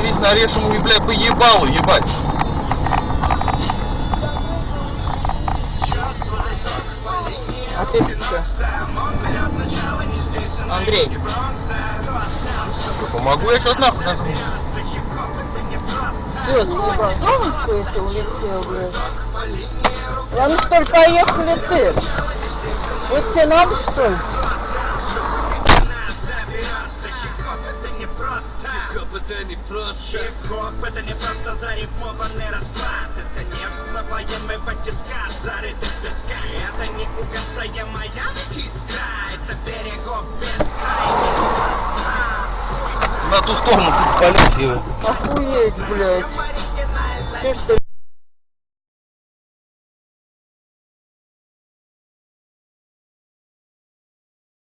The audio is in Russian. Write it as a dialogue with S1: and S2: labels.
S1: нарежь ему, блядь, по ебалу, ебать.
S2: А ты что? Андрей,
S1: Помогу я сейчас нахуй назову.
S2: все, съебал. Ну, если улетел, блядь. Ладно, что ли, поехали ты. Вот тебе надо, что ли?
S3: Это не просто Хип-хоп это не просто зарифмованный расклад Это не всплываемый батискат, зарытый в песке Это не угасаемая искра Это берегов бескрайний
S1: На ту сторону, полез его.
S2: Охуеть, блядь. Че что